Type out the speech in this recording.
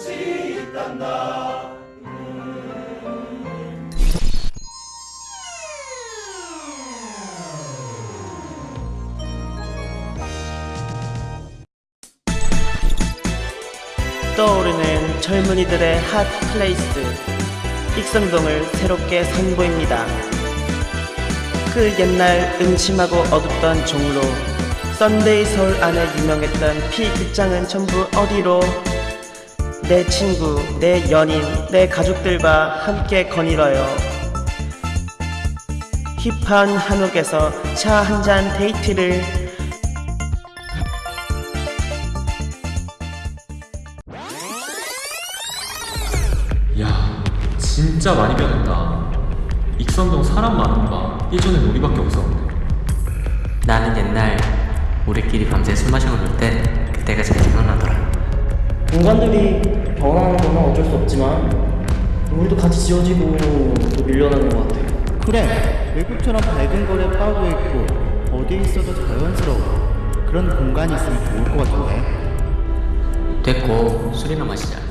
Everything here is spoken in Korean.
꽃이 있단다. 떠오르는 젊은이들의 hot place. 익선동을 새롭게 선보입니다. 그 옛날 음침하고 어둡던 종로 썬데이 서울 안에 유명했던 피 극장은 전부 어디로? 내 친구, 내 연인, 내 가족들과 함께 거닐어요. 힙한 한옥에서 차 한 잔 데이트를 야 진짜 많이 변했다 익선동 사람 많은 거 봐. 예전엔 우리밖에 없었는데 나는 옛날 우리끼리 밤새 술 마시고 놀 때 그때가 제일 생각나더라. 공간들이 변하는 건 어쩔 수 없지만 우리도 같이 지어지고 또 밀려나는 것 같아요. 그래 외국처럼 밝은 거리에 빠져 있고 어디에 있어도 자연스러워 그런 공간이 있으면 좋을 것 같은데 됐고 술이나 마시자.